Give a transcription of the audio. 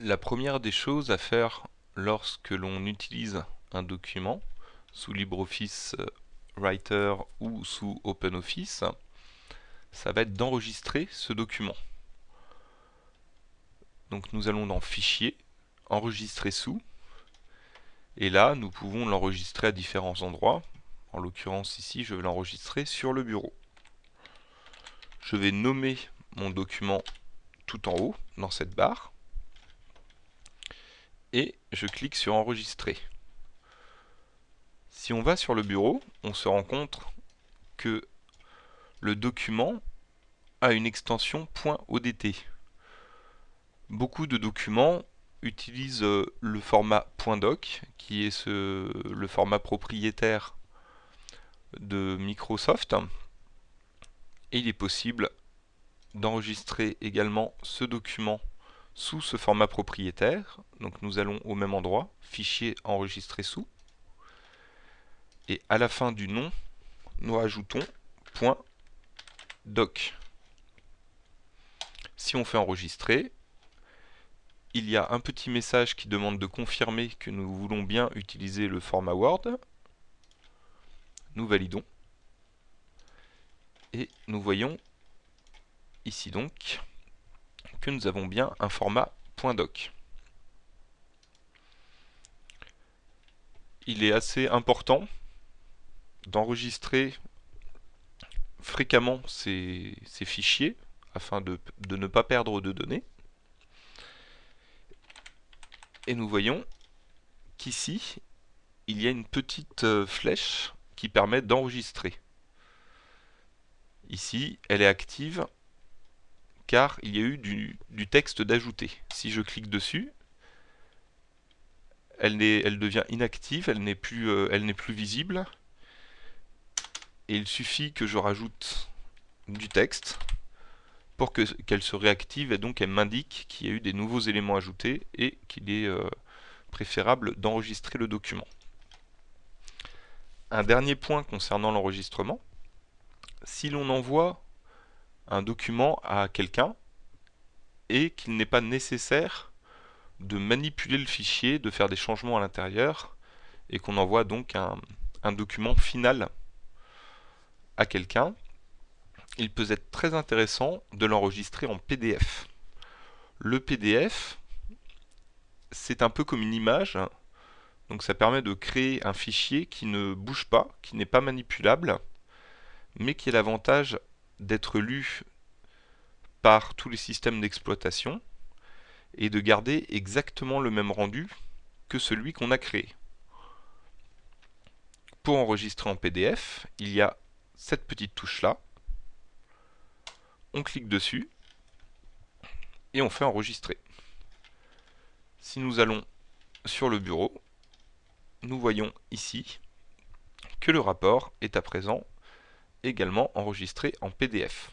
La première des choses à faire lorsque l'on utilise un document sous LibreOffice euh, Writer ou sous OpenOffice, ça va être d'enregistrer ce document. Donc nous allons dans Fichier, Enregistrer sous, et là nous pouvons l'enregistrer à différents endroits. En l'occurrence ici je vais l'enregistrer sur le bureau. Je vais nommer mon document tout en haut dans cette barre et je clique sur enregistrer. Si on va sur le bureau, on se rend compte que le document a une extension .odt. Beaucoup de documents utilisent euh, le format .doc, qui est le format propriétaire de Microsoft. Et il est possible d'enregistrer également ce document sous ce format propriétaire. Donc nous allons au même endroit, fichier enregistré sous. Et à la fin du nom, nous ajoutons .doc. Si on fait enregistrer, il y a un petit message qui demande de confirmer que nous voulons bien utiliser le format Word. Nous validons. Et nous voyons ici donc nous avons bien un format .doc. Il est assez important d'enregistrer fréquemment ces, fichiers afin de, de ne pas perdre de données. Et nous voyons qu'ici, il y a une petite euh, flèche qui permet d'enregistrer. Ici, elle est active car il y a eu du, texte d'ajouter. Si je clique dessus, elle, devient inactive, elle n'est plus, euh, plus visible. Et il suffit que je rajoute du texte pour qu'elle se réactive et donc elle m'indique qu'il y a eu des nouveaux éléments ajoutés et qu'il est euh, préférable d'enregistrer le document. Un dernier point concernant l'enregistrement, si l'on envoie un document à quelqu'un et qu'il n'est pas nécessaire de manipuler le fichier, de faire des changements à l'intérieur et qu'on envoie donc un, document final à quelqu'un, il peut être très intéressant de l'enregistrer en PDF. Le PDF, c'est un peu comme une image, donc ça permet de créer un fichier qui ne bouge pas, qui n'est pas manipulable, mais qui a l'avantage d'être lu par tous les systèmes d'exploitation et de garder exactement le même rendu que celui qu'on a créé. Pour enregistrer en PDF, il y a cette petite touche là. On clique dessus et on fait enregistrer. Si nous allons sur le bureau, nous voyons ici que le rapport est à présent également enregistré en PDF.